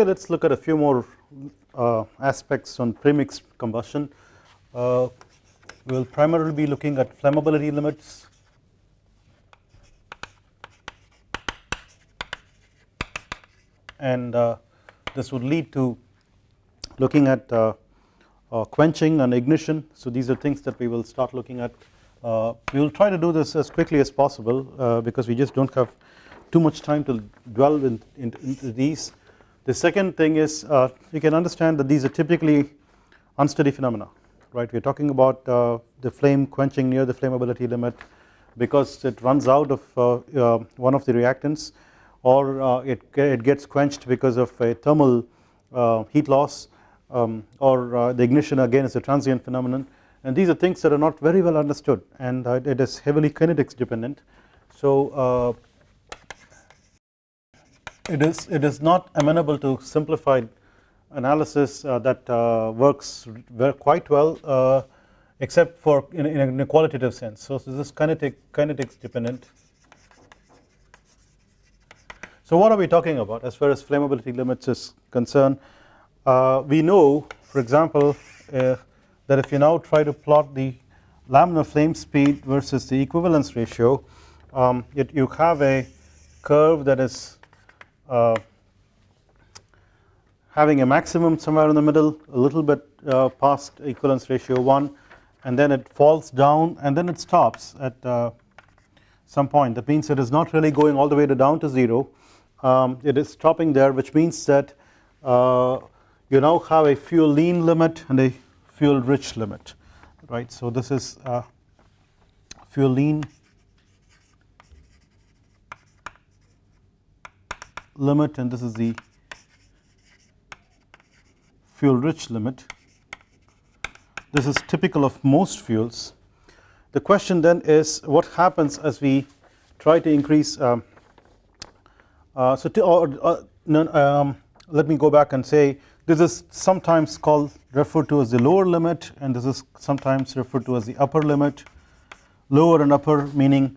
today let us look at a few more uh, aspects on premixed combustion. Uh, we will primarily be looking at flammability limits and uh, this would lead to looking at uh, uh, quenching and ignition. So these are things that we will start looking at. Uh, we will try to do this as quickly as possible uh, because we just do not have too much time to dwell in, in, into these. The second thing is uh, you can understand that these are typically unsteady phenomena right we are talking about uh, the flame quenching near the flammability limit because it runs out of uh, one of the reactants or it, it gets quenched because of a thermal heat loss um, or uh, the ignition again is a transient phenomenon and these are things that are not very well understood and uh, it is heavily kinetics dependent. So uh, it is it is not amenable to simplified analysis uh, that uh, works quite well uh, except for in, in, a qualitative sense. So this is kinetic kinetics dependent. So what are we talking about as far as flammability limits is concerned uh, we know for example uh, that if you now try to plot the laminar flame speed versus the equivalence ratio um, you have a curve that is uh, having a maximum somewhere in the middle a little bit uh, past equivalence ratio 1 and then it falls down and then it stops at uh, some point that means it is not really going all the way to down to 0 um, it is stopping there which means that uh, you now have a fuel lean limit and a fuel rich limit right. So this is uh, fuel lean limit and this is the fuel rich limit this is typical of most fuels. The question then is what happens as we try to increase um, uh, so to, or, uh, um, let me go back and say this is sometimes called referred to as the lower limit and this is sometimes referred to as the upper limit lower and upper meaning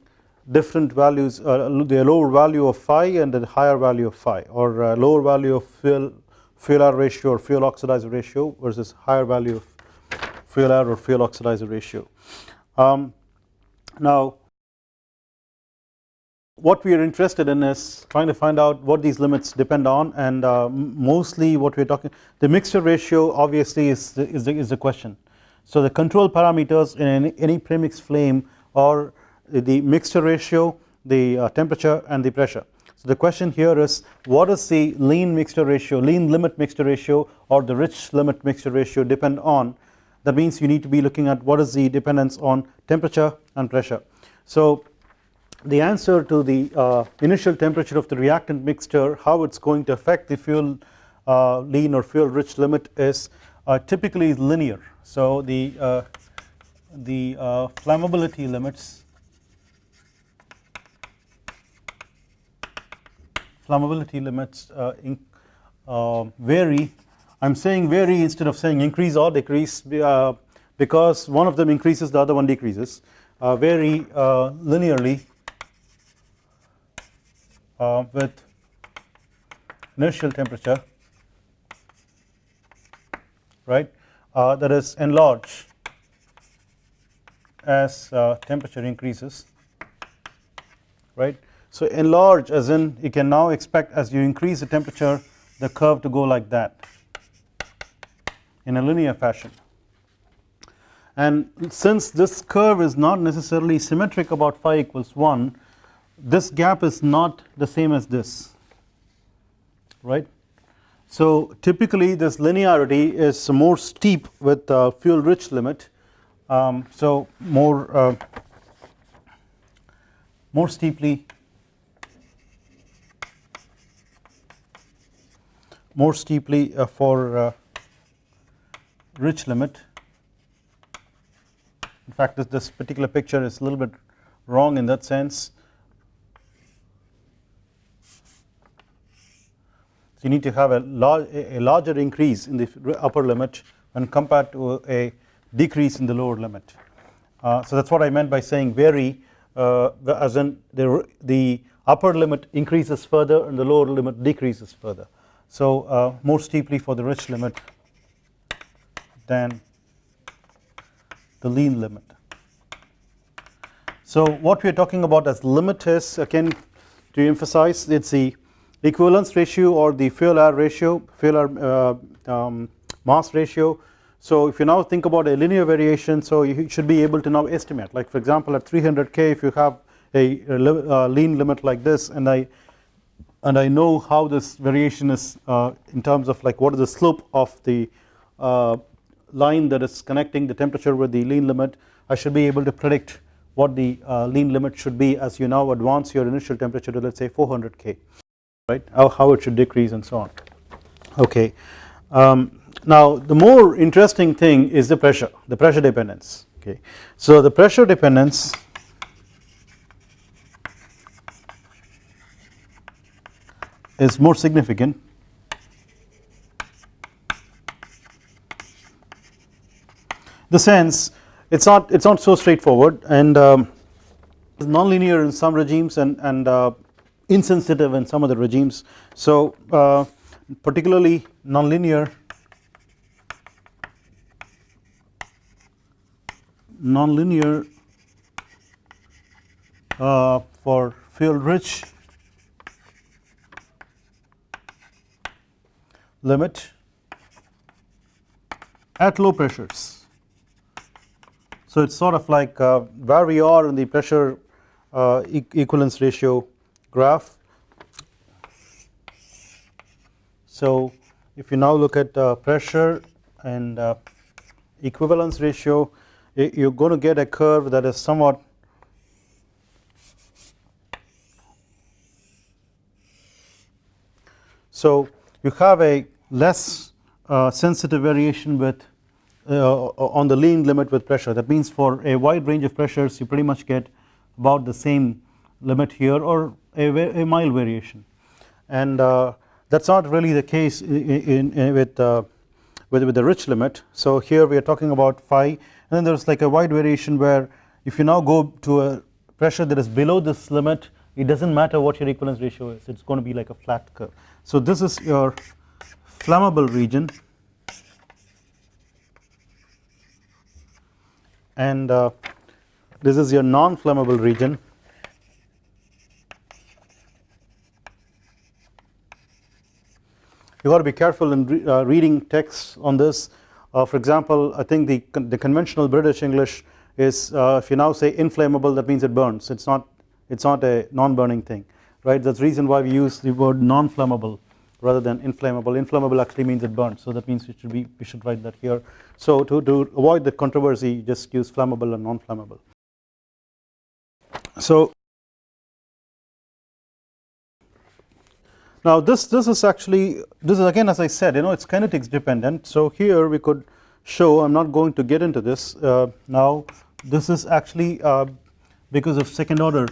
different values uh, the lower value of phi and the higher value of phi or uh, lower value of fuel fuel air ratio or fuel oxidizer ratio versus higher value of fuel air or fuel oxidizer ratio. Um, now what we are interested in is trying to find out what these limits depend on and uh, mostly what we are talking the mixture ratio obviously is the, is the, is the question. So the control parameters in any, any premix flame are the mixture ratio the uh, temperature and the pressure. So the question here is what is the lean mixture ratio lean limit mixture ratio or the rich limit mixture ratio depend on that means you need to be looking at what is the dependence on temperature and pressure. So the answer to the uh, initial temperature of the reactant mixture how it is going to affect the fuel uh, lean or fuel rich limit is uh, typically linear. So the, uh, the uh, flammability limits flammability limits uh, in, vary. I am saying vary instead of saying increase or decrease because one of them increases the other one decreases. Vary linearly uh, with initial temperature right? Uh, that is enlarge as uh, temperature increases right. So enlarge as in you can now expect as you increase the temperature the curve to go like that in a linear fashion and since this curve is not necessarily symmetric about phi equals 1 this gap is not the same as this right. So typically this linearity is more steep with fuel rich limit um, so more uh, more steeply more steeply uh, for uh, rich limit in fact this, this particular picture is a little bit wrong in that sense so you need to have a, large, a larger increase in the upper limit when compared to a decrease in the lower limit. Uh, so that is what I meant by saying vary uh, as in the, the upper limit increases further and the lower limit decreases further. So uh, more steeply for the rich limit than the lean limit. So what we are talking about as limit is again to emphasize it is the equivalence ratio or the fuel air ratio fuel air uh, um, mass ratio so if you now think about a linear variation so you should be able to now estimate like for example at 300k if you have a, a uh, lean limit like this and I and I know how this variation is uh, in terms of like what is the slope of the uh, line that is connecting the temperature with the lean limit I should be able to predict what the uh, lean limit should be as you now advance your initial temperature to let us say 400k right how, how it should decrease and so on okay um, now the more interesting thing is the pressure, the pressure dependence okay. So the pressure dependence is more significant. The sense it's not it's not so straightforward and um, nonlinear in some regimes and and uh, insensitive in some other regimes. So uh, particularly nonlinear nonlinear uh, for fuel rich limit at low pressures. So it is sort of like uh, where we are in the pressure uh, e equivalence ratio graph. So if you now look at uh, pressure and uh, equivalence ratio you are going to get a curve that is somewhat so you have a less uh, sensitive variation with uh, on the lean limit with pressure. That means for a wide range of pressures you pretty much get about the same limit here or a, a mild variation. And uh, that is not really the case in, in, in with, uh, with, with the rich limit. So here we are talking about phi. And then there is like a wide variation where if you now go to a pressure that is below this limit it does not matter what your equivalence ratio is. It is going to be like a flat curve. So this is your flammable region. And uh, this is your non-flammable region. You got to be careful in re uh, reading texts on this. Uh, for example I think the, the conventional British English is uh, if you now say inflammable that means it burns. It's not it's not a non-burning thing right? That's the reason why we use the word non-flammable rather than inflammable. Inflammable actually means it burns so that means we should be we should write that here. So to, to avoid the controversy just use flammable and non-flammable. So Now this this is actually this is again as I said you know it's kinetics dependent. So here we could show I am not going to get into this uh, now this is actually uh, because of second order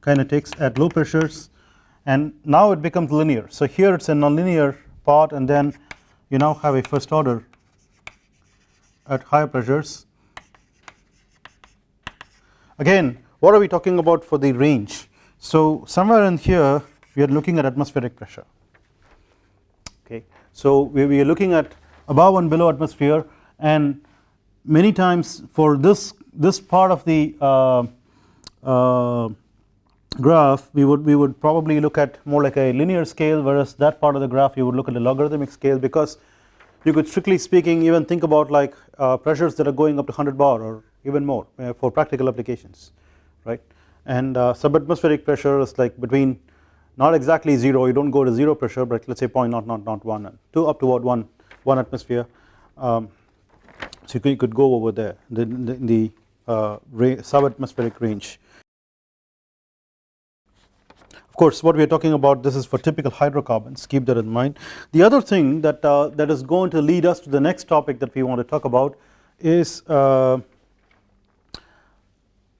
kinetics at low pressures and now it becomes linear. So here it is a nonlinear part and then you now have a first order at higher pressures. Again what are we talking about for the range? So somewhere in here we are looking at atmospheric pressure. Okay so we, are looking at above and below atmosphere and many times for this this part of the uh, uh, graph we would we would probably look at more like a linear scale whereas that part of the graph you would look at a logarithmic scale because you could strictly speaking even think about like uh, pressures that are going up to 100 bar or even more uh, for practical applications right? And uh, subatmospheric pressure is like between not exactly 0 you do not go to 0 pressure but let us say point not not not 1 and 2 up toward 1 1 atmosphere um, so you could, you could, go over there the, the, the uh, subatmospheric range course what we are talking about this is for typical hydrocarbons. Keep that in mind. The other thing that uh, that is going to lead us to the next topic that we want to talk about is uh,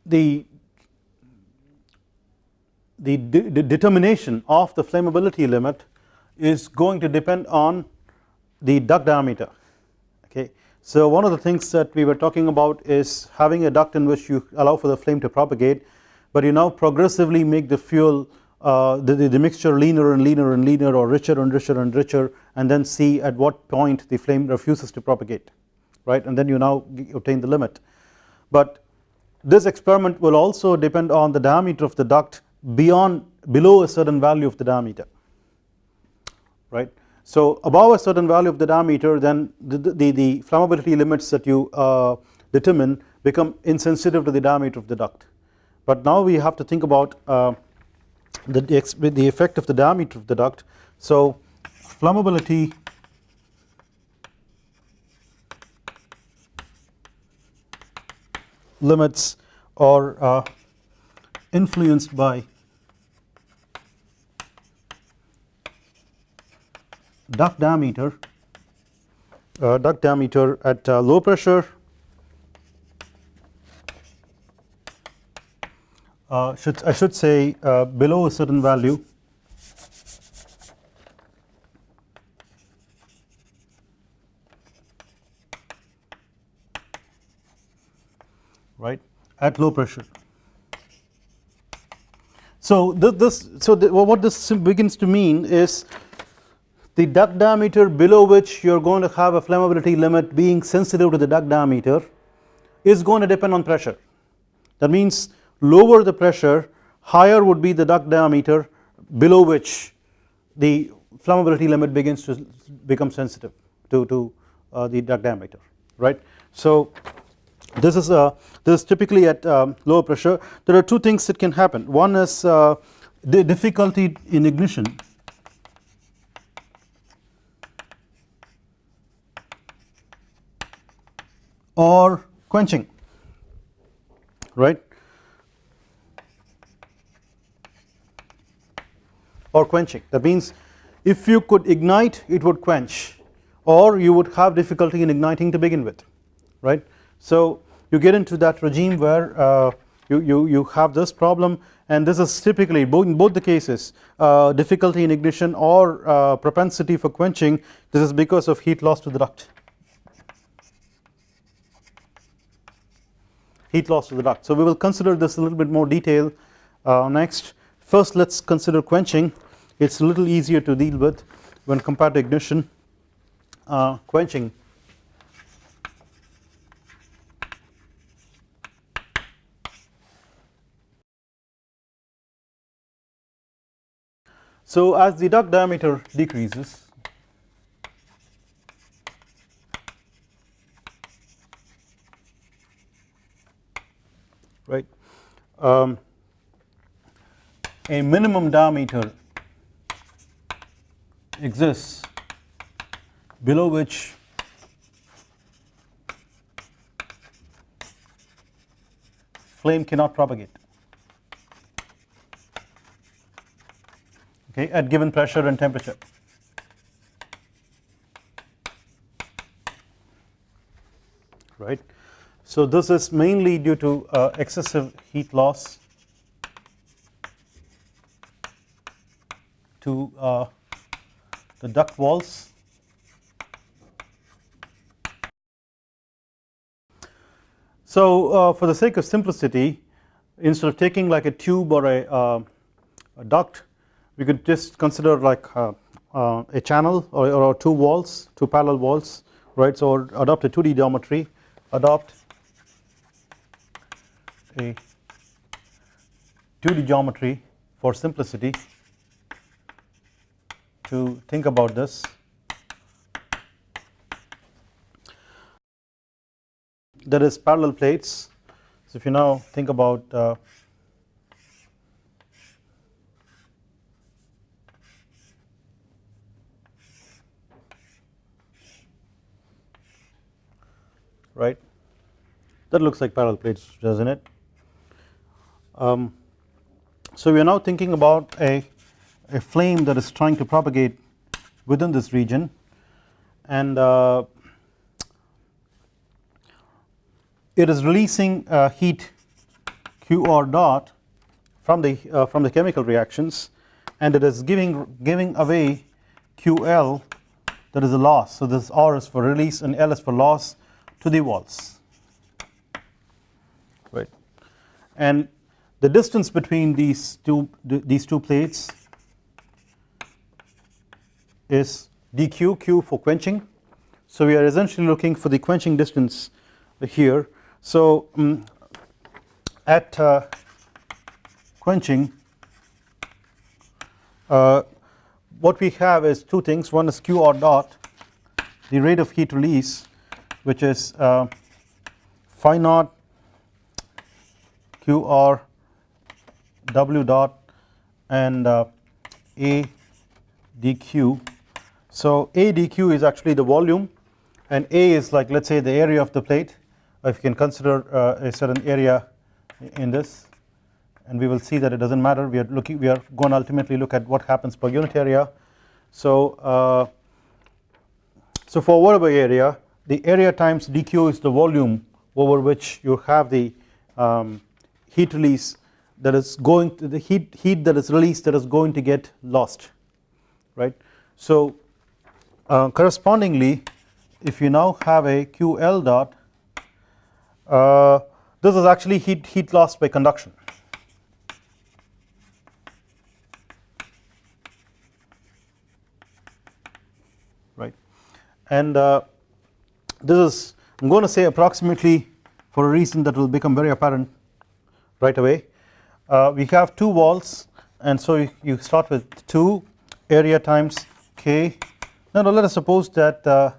the the, de determination of the flammability limit is going to depend on the duct diameter. Okay. So one of the things that we were talking about is having a duct in which you allow for the flame to propagate but you now progressively make the fuel uh, the, the, the, mixture leaner and leaner and leaner or richer and richer and richer and then see at what point the flame refuses to propagate right? And then you now obtain the limit. But this experiment will also depend on the diameter of the duct beyond below a certain value of the diameter right? So above a certain value of the diameter then the, the, the flammability limits that you uh, determine become insensitive to the diameter of the duct. But now we have to think about uh, the, the effect of the diameter of the duct. So flammability limits are uh, influenced by duct diameter uh, duct diameter at uh, low pressure uh, should I should say uh, below a certain value. Right? At low pressure. So this, this so the, what this begins to mean is the duct diameter below which you are going to have a flammability limit being sensitive to the duct diameter is going to depend on pressure. That means lower the pressure higher would be the duct diameter below which the flammability limit begins to become sensitive to, to uh, the duct diameter right. So this is uh, this is typically at um, lower pressure. There are two things that can happen. One is uh, the difficulty in ignition. Or quenching right or quenching. That means if you could ignite it would quench or you would have difficulty in igniting to begin with right? So you get into that regime where uh, you, you, you have this problem and this is typically both in both the cases uh, difficulty in ignition or uh, propensity for quenching. This is because of heat loss to the duct. Heat loss to the duct. So we will consider this a little bit more detail uh, next first let us consider quenching. It is a little easier to deal with when compared to ignition. Uh, quenching. So as the duct diameter decreases right um, a minimum diameter exists below which flame cannot propagate. Okay at given pressure and temperature. Right? So this is mainly due to uh, excessive heat loss to uh, the duct walls. So uh, for the sake of simplicity instead of taking like a tube or a, uh, a duct we could just consider like uh, uh, a channel or, or, two walls two parallel walls right? So adopt a 2d geometry adopt a 2d geometry for simplicity to think about this. There is parallel plates. So if you now think about uh, right? That looks like parallel plates doesn't it? Um, so we are now thinking about a, a flame that is trying to propagate within this region. And uh, it is releasing uh, heat QR dot from the uh, from the chemical reactions. And it is giving giving away QL that is a loss. So this R is for release and L is for loss to the walls. Right. And the distance between these two these two plates is dq q for quenching. So we are essentially looking for the quenching distance here. So um, at uh, quenching uh, what we have is two things. One is q r dot the rate of heat release which is uh, phi naught q r w dot and uh, a dq so a dq is actually the volume and a is like let us say the area of the plate if you can consider uh, a certain area in this and we will see that it does not matter we are looking we are going to ultimately look at what happens per unit area. So, uh, so for whatever area the area times dq is the volume over which you have the um, heat release that is going to the heat heat that is released that is going to get lost right. So uh, correspondingly if you now have a QL dot uh, this is actually heat heat lost by conduction. Right. And uh, this is I am going to say approximately for a reason that will become very apparent right away. Uh, we have two walls and so you, you, start with 2 area times k now let us suppose that uh,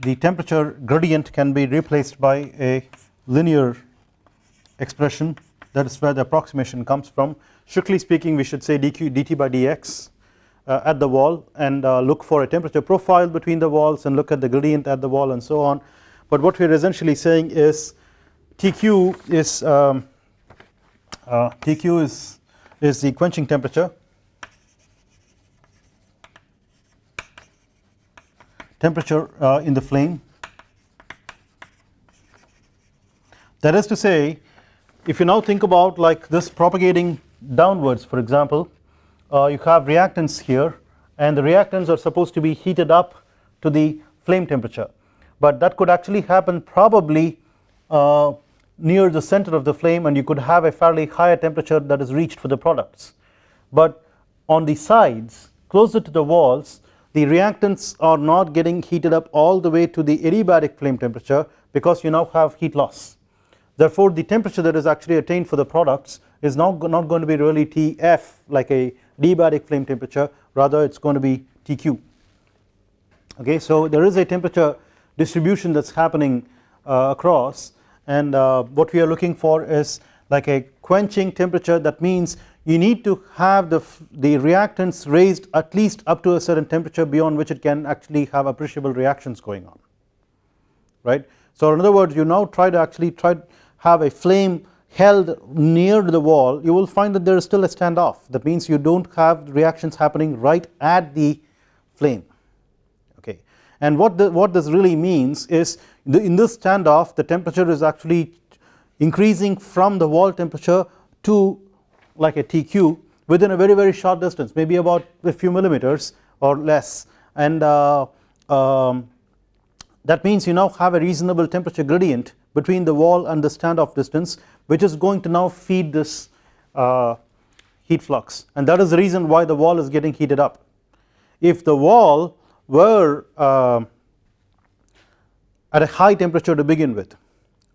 the temperature gradient can be replaced by a linear expression. That is where the approximation comes from. Strictly speaking we should say dq dt by dx uh, at the wall and uh, look for a temperature profile between the walls and look at the gradient at the wall and so on. But what we are essentially saying is Tq is um, uh, Tq is is the quenching temperature temperature uh, in the flame. That is to say if you now think about like this propagating downwards for example uh, you have reactants here and the reactants are supposed to be heated up to the flame temperature. But that could actually happen probably uh, near the center of the flame and you could have a fairly higher temperature that is reached for the products. But on the sides closer to the walls the reactants are not getting heated up all the way to the adiabatic flame temperature because you now have heat loss. Therefore the temperature that is actually attained for the products is now not going to be really Tf like a adiabatic flame temperature. Rather it is going to be Tq okay so there is a temperature distribution that is happening uh, across. And uh, what we are looking for is like a quenching temperature. That means you need to have the, the reactants raised at least up to a certain temperature beyond which it can actually have appreciable reactions going on right. So in other words you now try to actually try to have a flame held near the wall you will find that there is still a standoff that means you do not have reactions happening right at the flame okay and what the, what this really means is the, in this standoff the temperature is actually increasing from the wall temperature to like a TQ within a very very short distance maybe about a few millimeters or less. And uh, um, that means you now have a reasonable temperature gradient between the wall and the standoff distance which is going to now feed this uh, heat flux. And that is the reason why the wall is getting heated up. If the wall were uh, at a high temperature to begin with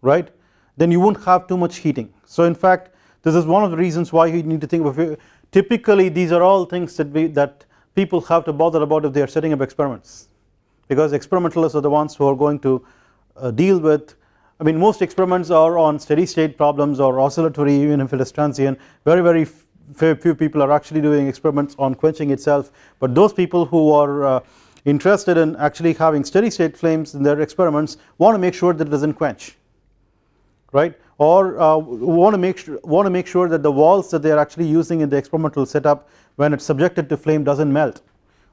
right then you would not have too much heating. So in fact this is one of the reasons why you need to think of it. Typically these are all things that we that people have to bother about if they are setting up experiments. Because experimentalists are the ones who are going to uh, deal with I mean most experiments are on steady state problems or oscillatory even if it is transient. Very very few people are actually doing experiments on quenching itself. But those people who are uh, interested in actually having steady state flames in their experiments want to make sure that it does not quench right? Or uh, want to make sure want to make sure that the walls that they are actually using in the experimental setup when it is subjected to flame does not melt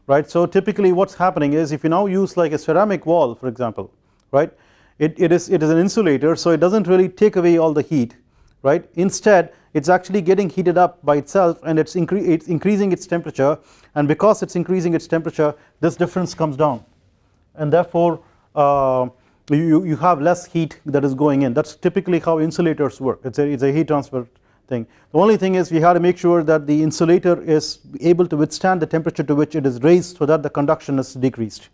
right. So typically what is happening is if you now use like a ceramic wall for example right? It, it is it is an insulator so it does not really take away all the heat right? Instead it is actually getting heated up by itself and it is incre it's increasing its temperature and because it is increasing its temperature this difference comes down. And therefore uh, you, you have less heat that is going in. That is typically how insulators work. It is a, it's a heat transfer thing. The only thing is we have to make sure that the insulator is able to withstand the temperature to which it is raised so that the conduction is decreased.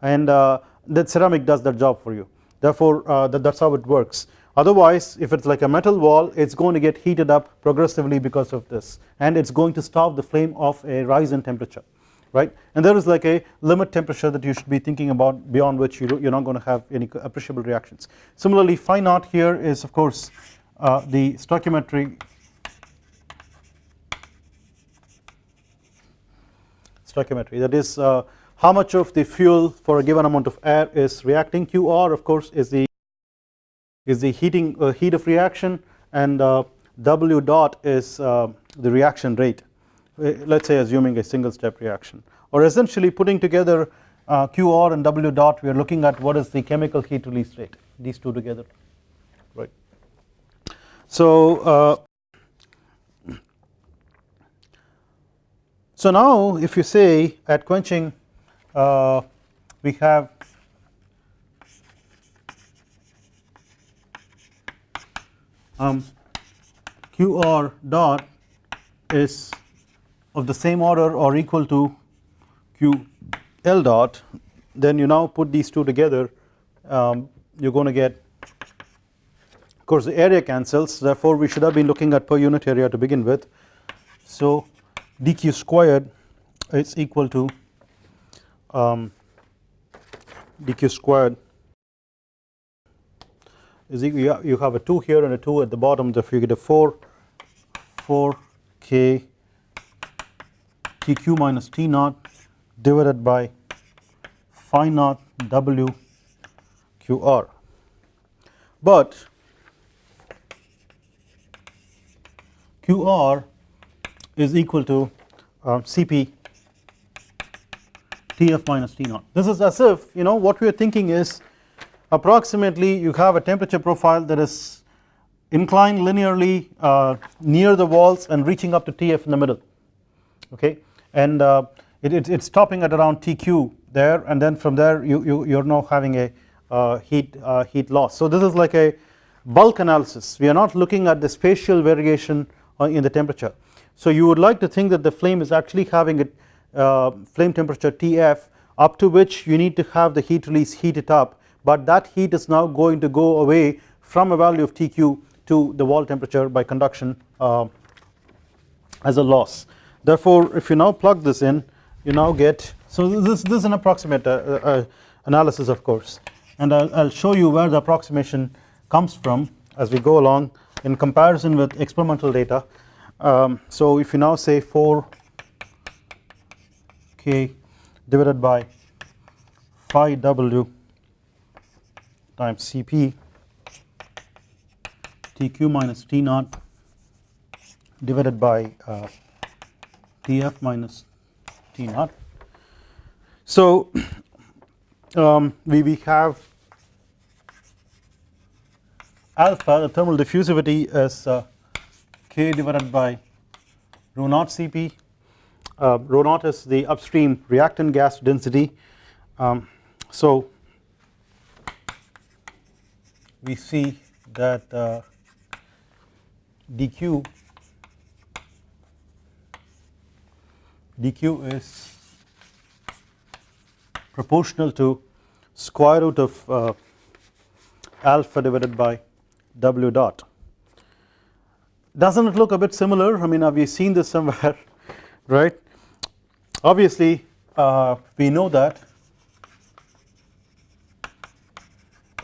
And uh, that ceramic does that job for you. Therefore uh, that, that's how it works. Otherwise if it's like a metal wall it's going to get heated up progressively because of this. And it's going to stop the flame of a rise in temperature right? And there is like a limit temperature that you should be thinking about beyond which you you're not going to have any appreciable reactions. Similarly phi naught here is of course uh, the stoichiometry stoichiometry. That is uh, how much of the fuel for a given amount of air is reacting. QR of course is the is the heating uh, heat of reaction and uh, W dot is uh, the reaction rate let us say assuming a single step reaction or essentially putting together uh, QR and W dot we are looking at what is the chemical heat release rate these two together right. So uh, so now if you say at quenching uh, we have um, QR dot is of the same order or equal to Q L dot then you now put these two together um, you are going to get of course the area cancels. Therefore we should have been looking at per unit area to begin with. So dq squared is equal to um, dq squared is equal you have a 2 here and a 2 at the bottom. Therefore you get a 4 4 k Tq minus T naught divided by phi naught W QR but QR is equal to uh, Cp Tf minus T naught. This is as if you know what we are thinking is approximately you have a temperature profile that is inclined linearly uh, near the walls and reaching up to Tf in the middle. Okay and uh, it, it, it's stopping at around TQ there and then from there you, you you're now having a uh, heat uh, heat loss. So this is like a bulk analysis we are not looking at the spatial variation uh, in the temperature. So you would like to think that the flame is actually having a uh, flame temperature TF up to which you need to have the heat release heat it up but that heat is now going to go away from a value of TQ to the wall temperature by conduction uh, as a loss therefore if you now plug this in you now get so this, this is an approximate uh, uh, analysis of course. And I'll, I'll, show you where the approximation comes from as we go along in comparison with experimental data. Um, so if you now say 4 k divided by phi w times Cp Tq minus T naught divided by uh, Tf minus T naught. So um, we, we have alpha the thermal diffusivity is uh, K divided by rho naught Cp uh, rho naught is the upstream reactant gas density um, so we see that uh, dq dq is proportional to square root of uh, alpha divided by w dot. Doesn't it look a bit similar? I mean, have we seen this somewhere, right? Obviously, uh, we know that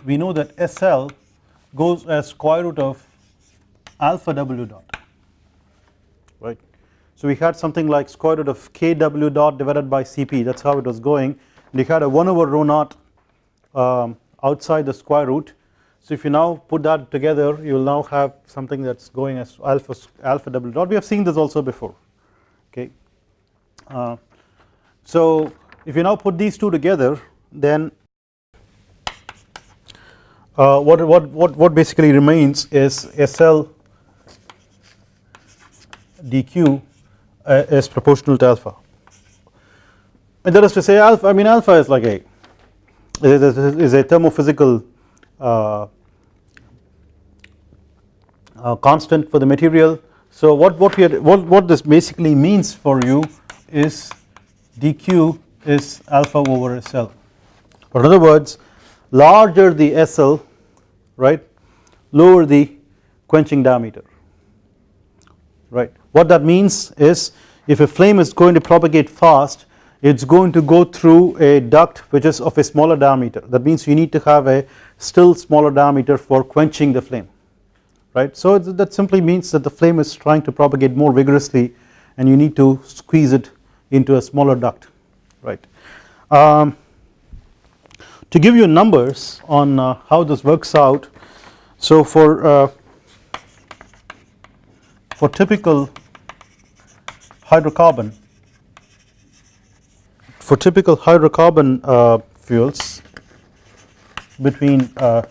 we know that SL goes as square root of alpha w dot so we had something like square root of kw dot divided by Cp. That is how it was going. And you had a 1 over rho naught um, outside the square root. So if you now put that together you will now have something that is going as alpha alpha w dot. We have seen this also before. Okay. Uh, so if you now put these two together then uh, what, what, what, what basically remains is SL dq uh, is proportional to alpha. And that is to say alpha I mean alpha is like a is a, thermophysical uh, uh, constant for the material. So what what we what what this basically means for you is dq is alpha over SL or in other words larger the SL right lower the quenching diameter right what that means is if a flame is going to propagate fast it is going to go through a duct which is of a smaller diameter that means you need to have a still smaller diameter for quenching the flame right. So that simply means that the flame is trying to propagate more vigorously and you need to squeeze it into a smaller duct right. Um, to give you numbers on uh, how this works out so for uh, for typical hydrocarbon for typical hydrocarbon uh, fuels between uh,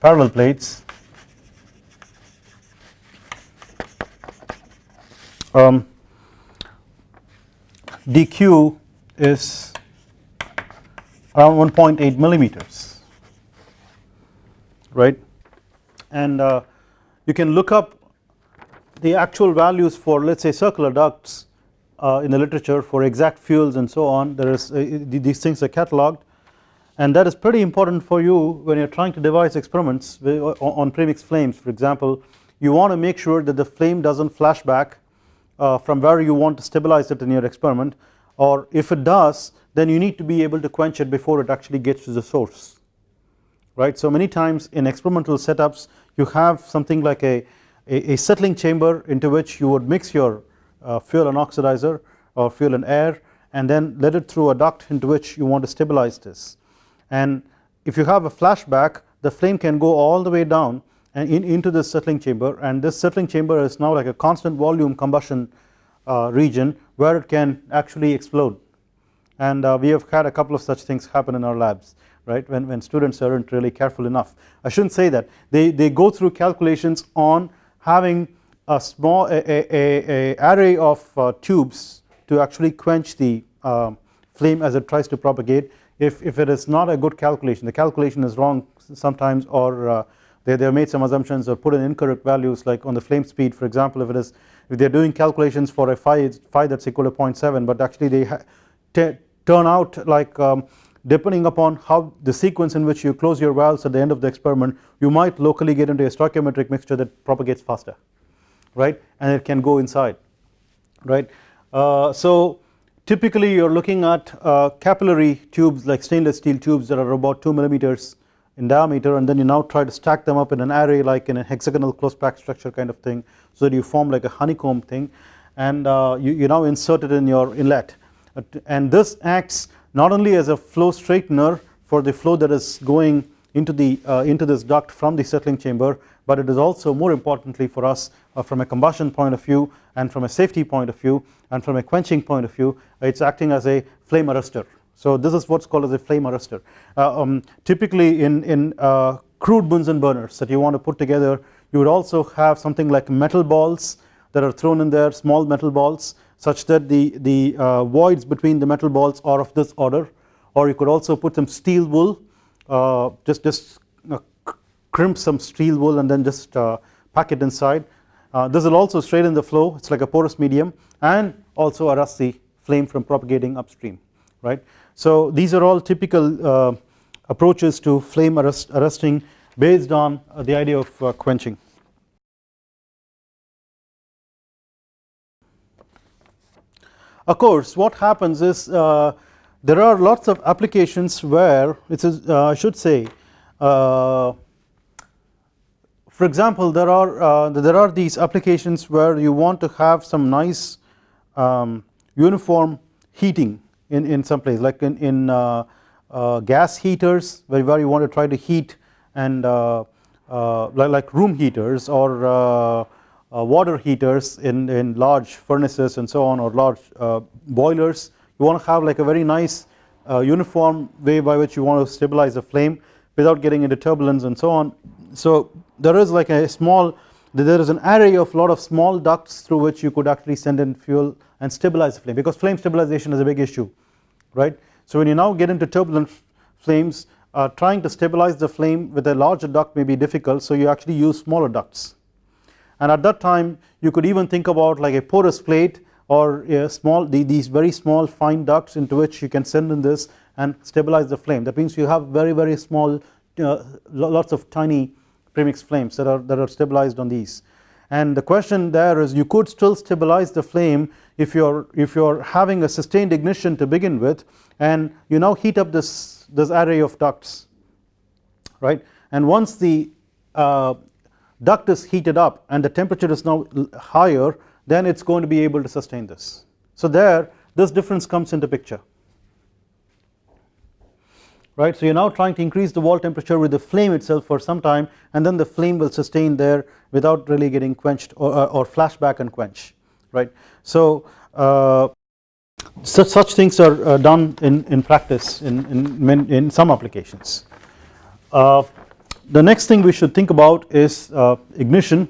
parallel plates um, dq is around 1.8 millimeters right? And uh, you can look up the actual values for let us say circular ducts uh, in the literature for exact fuels and so on. There is uh, these things are catalogued and that is pretty important for you when you are trying to devise experiments on premix flames. For example you want to make sure that the flame does not flash back uh, from where you want to stabilize it in your experiment. Or if it does then you need to be able to quench it before it actually gets to the source. Right. So many times in experimental setups you have something like a, a, a settling chamber into which you would mix your uh, fuel and oxidizer or fuel and air and then let it through a duct into which you want to stabilize this. And if you have a flashback the flame can go all the way down and in, into this settling chamber. And this settling chamber is now like a constant volume combustion uh, region where it can actually explode. And uh, we have had a couple of such things happen in our labs right? When, when students aren't really careful enough. I shouldn't say that. They, they go through calculations on having a small a, a, a array of uh, tubes to actually quench the uh, flame as it tries to propagate. If, if it is not a good calculation the calculation is wrong sometimes or uh, they, they have made some assumptions or put in incorrect values like on the flame speed for example if it is if they are doing calculations for a phi, phi that is equal to 0.7 but actually they turn out like um, depending upon how the sequence in which you close your valves at the end of the experiment you might locally get into a stoichiometric mixture that propagates faster right? And it can go inside right. Uh, so typically you are looking at uh, capillary tubes like stainless steel tubes that are about 2 millimeters in diameter and then you now try to stack them up in an array like in a hexagonal close pack structure kind of thing so that you form like a honeycomb thing. And uh, you, you now insert it in your inlet. And this acts not only as a flow straightener for the flow that is going into the uh, into this duct from the settling chamber but it is also more importantly for us uh, from a combustion point of view and from a safety point of view and from a quenching point of view it is acting as a flame arrestor so this is what is called as a flame arrestor uh, um, typically in in uh, crude Bunsen burners that you want to put together you would also have something like metal balls that are thrown in there small metal balls such that the, the uh, voids between the metal balls are of this order or you could also put some steel wool uh, just, just uh, crimp some steel wool and then just uh, pack it inside uh, this will also straighten the flow it is like a porous medium and also arrest the flame from propagating upstream right. So these are all typical approaches to flame arrest, arresting based on the idea of quenching. Of course what happens is uh, there are lots of applications where it is uh, I should say uh, for example there are uh, there are these applications where you want to have some nice um, uniform heating in, in some place like in, in uh, uh, gas heaters where, where you want to try to heat and like, like room heaters or water heaters in, in large furnaces and so on or large uh, boilers you want to have like a very nice uh, uniform way by which you want to stabilize the flame without getting into turbulence and so on. So there is like a small there is an array of lot of small ducts through which you could actually send in fuel and stabilize the flame because flame stabilization is a big issue right. So when you now get into turbulent flames uh, trying to stabilize the flame with a larger duct may be difficult so you actually use smaller ducts and at that time you could even think about like a porous plate or a small these very small fine ducts into which you can send in this and stabilize the flame. That means you have very very small uh, lots of tiny premix flames that are that are stabilized on these. And the question there is you could still stabilize the flame if you're if you're having a sustained ignition to begin with and you now heat up this this array of ducts right? And once the uh, duct is heated up and the temperature is now higher then it is going to be able to sustain this. So there this difference comes into picture right. So you are now trying to increase the wall temperature with the flame itself for some time and then the flame will sustain there without really getting quenched or, or flash back and quench right. So uh, such, such things are uh, done in, in practice in, in, in some applications. Uh, the next thing we should think about is uh, ignition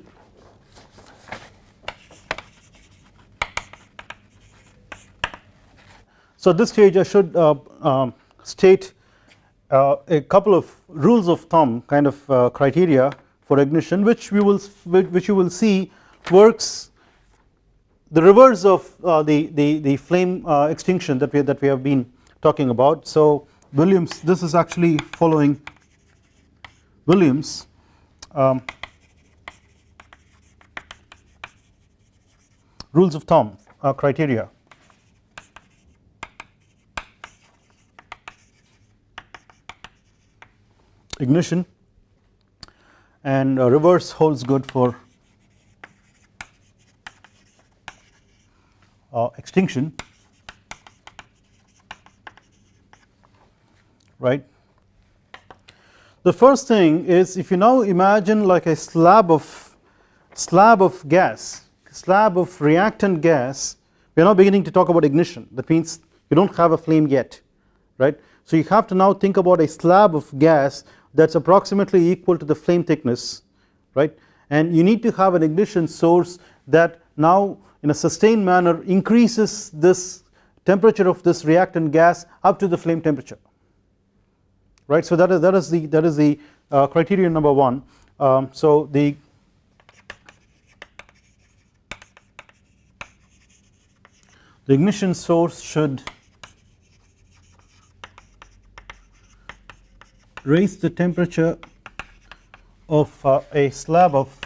So at this stage I should uh, um, state uh, a couple of rules of thumb kind of uh, criteria for ignition which we will which you will see works the reverse of uh, the, the, the flame extinction that we that we have been talking about. So Williams this is actually following Williams um, rules of thumb uh, criteria. Ignition. And reverse holds good for uh, extinction. Right. The first thing is if you now imagine like a slab of slab of gas slab of reactant gas we are now beginning to talk about ignition. That means you do not have a flame yet right. So you have to now think about a slab of gas that is approximately equal to the flame thickness right? And you need to have an ignition source that now in a sustained manner increases this temperature of this reactant gas up to the flame temperature right? So that is that is the that is the uh, criterion number 1 um, so the the ignition source should raise the temperature of uh, a slab of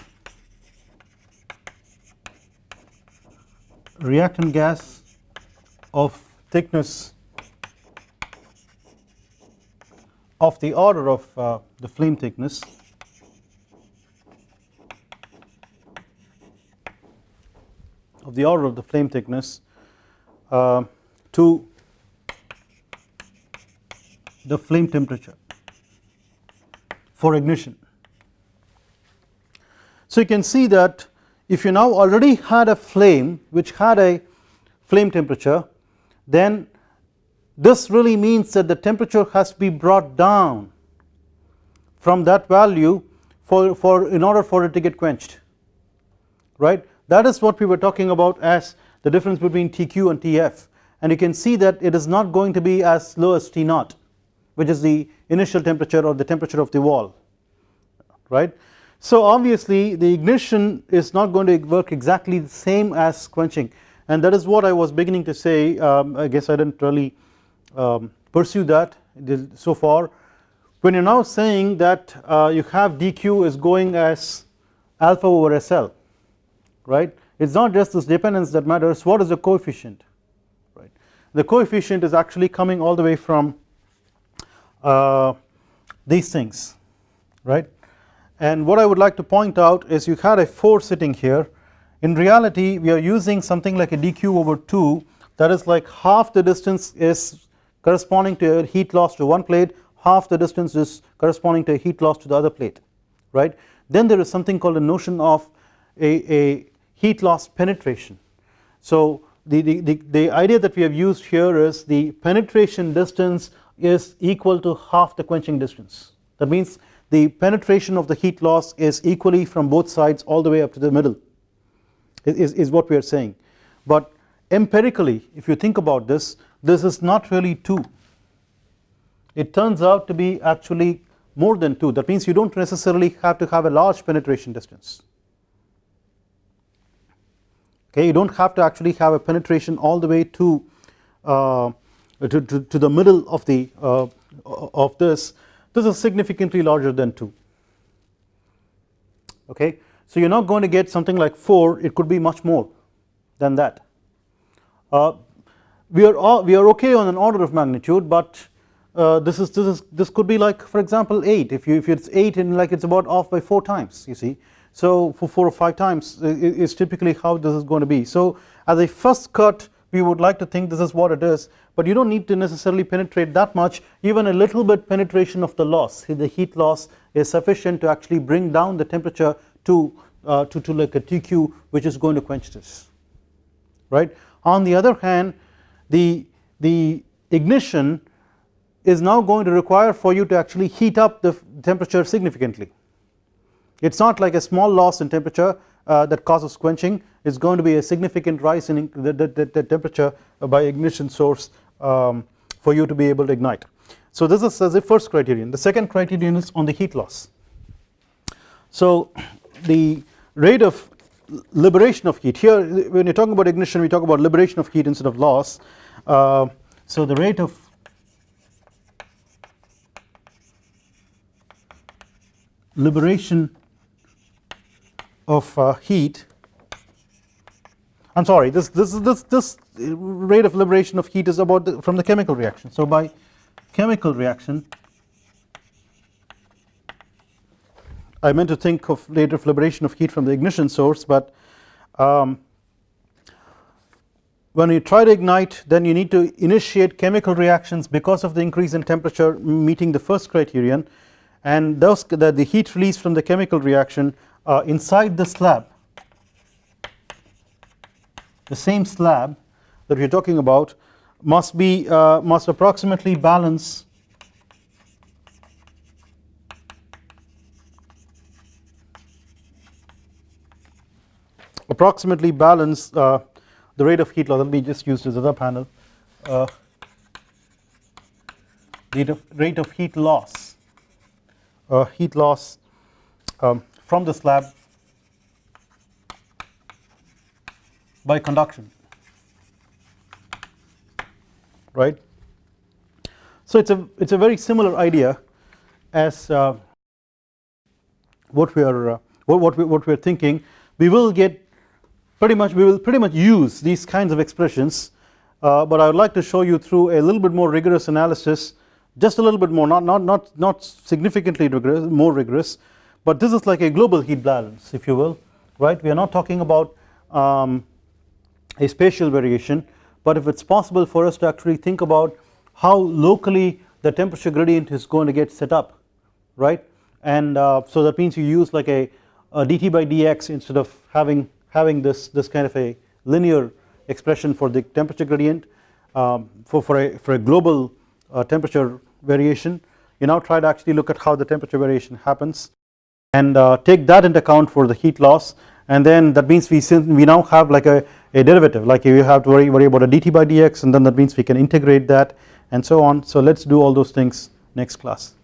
reactant gas of thickness of the order of uh, the flame thickness of the order of the flame thickness uh, to the flame temperature for ignition. So you can see that if you now already had a flame which had a flame temperature then this really means that the temperature has to be brought down from that value for, for in order for it to get quenched right? That is what we were talking about as the difference between TQ and TF and you can see that it is not going to be as low as T naught which is the initial temperature or the temperature of the wall right. So obviously the ignition is not going to work exactly the same as quenching. And that is what I was beginning to say um, I guess I did not really um, pursue that so far. When you are now saying that uh, you have dq is going as alpha over SL right? It is not just this dependence that matters. What is the coefficient right? The coefficient is actually coming all the way from uh, these things right? And what I would like to point out is you had a 4 sitting here. In reality we are using something like a dq over 2 that is like half the distance is corresponding to a heat loss to one plate half the distance is corresponding to a heat loss to the other plate right? Then there is something called a notion of a, a heat loss penetration. So the, the, the, the idea that we have used here is the penetration distance is equal to half the quenching distance. That means the penetration of the heat loss is equally from both sides all the way up to the middle is, is what we are saying. But empirically if you think about this this is not really 2 it turns out to be actually more than 2 that means you do not necessarily have to have a large penetration distance. Okay you do not have to actually have a penetration all the way to uh, to, to, to, the middle of the uh, of this. This is significantly larger than 2 okay so you are not going to get something like 4 it could be much more than that. Uh, we are all, we are okay on an order of magnitude but uh, this is this is this could be like for example 8 if you if it's 8 and like it's about off by 4 times you see. So for 4 or 5 times is typically how this is going to be. So as a first cut we would like to think this is what it is but you do not need to necessarily penetrate that much. Even a little bit penetration of the loss the heat loss is sufficient to actually bring down the temperature to uh, to, to like a TQ which is going to quench this right? On the other hand the the ignition is now going to require for you to actually heat up the temperature significantly. It is not like a small loss in temperature uh, that causes quenching. It is going to be a significant rise in the, the, the temperature by ignition source um, for you to be able to ignite. So this is a first criterion. The second criterion is on the heat loss. So the rate of liberation of heat. Here when you are talking about ignition we talk about liberation of heat instead of loss. Uh, so the rate of liberation of uh, heat I am sorry this this this this rate of liberation of heat is about the, from the chemical reaction. So by chemical reaction I meant to think of rate of liberation of heat from the ignition source but um, when you try to ignite then you need to initiate chemical reactions because of the increase in temperature meeting the first criterion. And thus the, the heat released from the chemical reaction uh, inside the slab. The same slab that we are talking about must be uh, must approximately balance approximately balance uh, the rate of heat loss let me just use this other panel uh, rate of, rate of heat loss uh, heat loss um, from the slab by conduction right? So it's a it's a very similar idea as uh, what we are uh, what, what we what we're thinking. We will get pretty much we will pretty much use these kinds of expressions uh, but I would like to show you through a little bit more rigorous analysis just a little bit more not not not not significantly rigorous more rigorous but this is like a global heat balance if you will right? We are not talking about um, a spatial variation but if it is possible for us to actually think about how locally the temperature gradient is going to get set up right? And uh, so that means you use like a, a dt by dx instead of having having this this kind of a linear expression for the temperature gradient um, for, for a for a global uh, temperature variation. You now try to actually look at how the temperature variation happens and uh, take that into account for the heat loss. And then that means we we now have like a, a derivative like you have to worry, worry about a dt by dx and then that means we can integrate that and so on. So let us do all those things next class